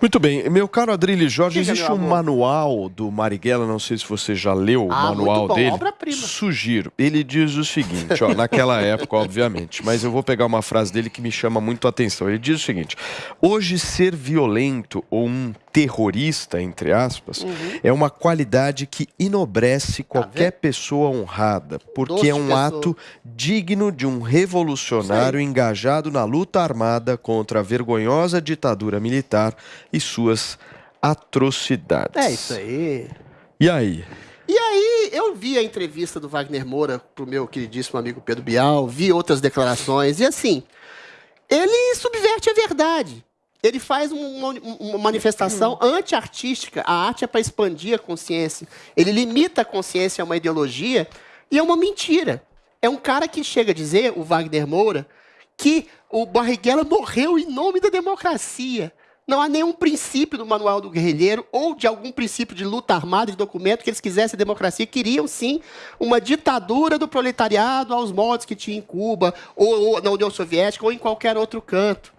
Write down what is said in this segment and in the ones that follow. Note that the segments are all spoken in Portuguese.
Muito bem. Meu caro Adrilho Jorge, Diga, existe um manual do Marighella, não sei se você já leu o ah, manual bom, dele. Obra-prima. Sugiro. Ele diz o seguinte, ó, naquela época, obviamente, mas eu vou pegar uma frase dele que me chama muito a atenção. Ele diz o seguinte: hoje ser violento ou um terrorista, entre aspas, uhum. é uma qualidade que enobrece tá qualquer tá pessoa honrada, porque Doce é um pessoa. ato digno de um revolucionário engajado na luta armada contra a vergonhosa ditadura militar e suas atrocidades. É isso aí. E aí? E aí, eu vi a entrevista do Wagner Moura pro meu queridíssimo amigo Pedro Bial, vi outras declarações, e assim, ele subverte a verdade ele faz uma, uma manifestação anti-artística. A arte é para expandir a consciência. Ele limita a consciência a uma ideologia e é uma mentira. É um cara que chega a dizer, o Wagner Moura, que o Barriguela morreu em nome da democracia. Não há nenhum princípio do Manual do Guerrilheiro ou de algum princípio de luta armada, de documento, que eles quisessem democracia. Queriam, sim, uma ditadura do proletariado aos modos que tinha em Cuba, ou, ou na União Soviética, ou em qualquer outro canto.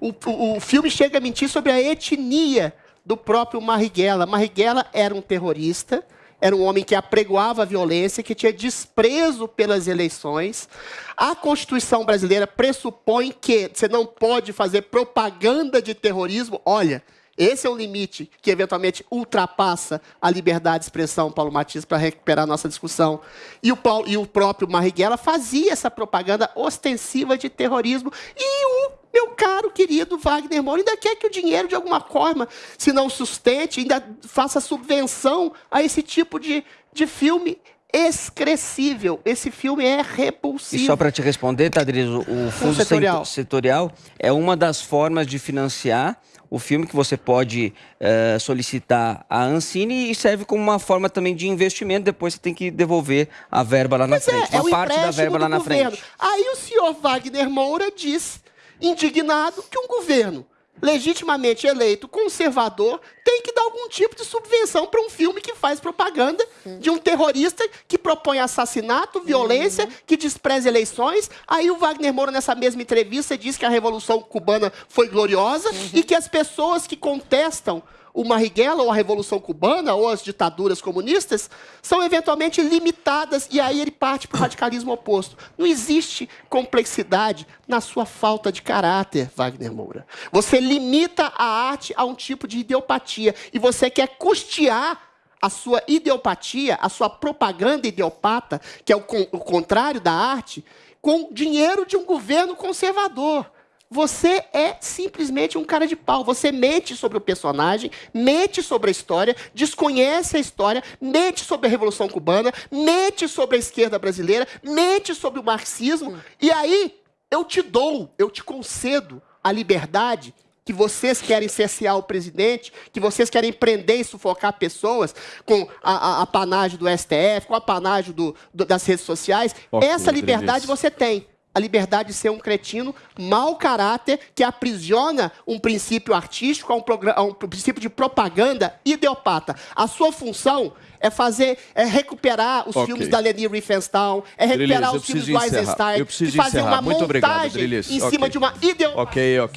O, o, filme chega a mentir sobre a etnia do próprio Marighella. Marighella era um terrorista, era um homem que apregoava a violência, que tinha desprezo pelas eleições. A Constituição brasileira pressupõe que você não pode fazer propaganda de terrorismo. Olha, esse é o limite que eventualmente ultrapassa a liberdade de expressão, Paulo Matias, para recuperar nossa discussão. E o, Paulo, e o próprio Marighella fazia essa propaganda ostensiva de terrorismo. E o meu caro, querido Wagner Moura, ainda quer que o dinheiro, de alguma forma, se não sustente, ainda faça subvenção a esse tipo de, de filme excrescível. Esse filme é repulsivo. E só para te responder, Tadriz, o fundo setorial. setorial é uma das formas de financiar o filme que você pode uh, solicitar à Ancine e serve como uma forma também de investimento. Depois você tem que devolver a verba lá na é, frente. É, uma é parte da verba lá na governo. frente. Aí o senhor Wagner Moura diz, indignado, que um governo legitimamente eleito conservador tem que dar algum tipo de subvenção para um filme que faz propaganda de um terrorista que propõe assassinato, violência, que despreza eleições. Aí o Wagner Moura, nessa mesma entrevista, diz que a Revolução Cubana foi gloriosa uhum. e que as pessoas que contestam o Marighella ou a Revolução Cubana ou as ditaduras comunistas são eventualmente limitadas e aí ele parte para o radicalismo oposto. Não existe complexidade na sua falta de caráter, Wagner Moura. Você limita a arte a um tipo de ideopatia e você quer custear a sua ideopatia, a sua propaganda ideopata, que é o, o contrário da arte, com dinheiro de um governo conservador. Você é simplesmente um cara de pau. Você mente sobre o personagem, mente sobre a história, desconhece a história, mente sobre a Revolução Cubana, mente sobre a esquerda brasileira, mente sobre o marxismo. E aí eu te dou, eu te concedo a liberdade que vocês querem cercear o presidente, que vocês querem prender e sufocar pessoas com a, a, a panagem do STF, com a panagem do, do, das redes sociais. Essa liberdade você tem a liberdade de ser um cretino, mau caráter, que aprisiona um princípio artístico a um, a um princípio de propaganda ideopata. A sua função é fazer, é recuperar os okay. filmes da Leni Riefenstahl, é recuperar os filmes do Eisenstein, e fazer encerrar. uma Muito montagem obrigado, em cima okay. de uma ideologia. Ok, ok.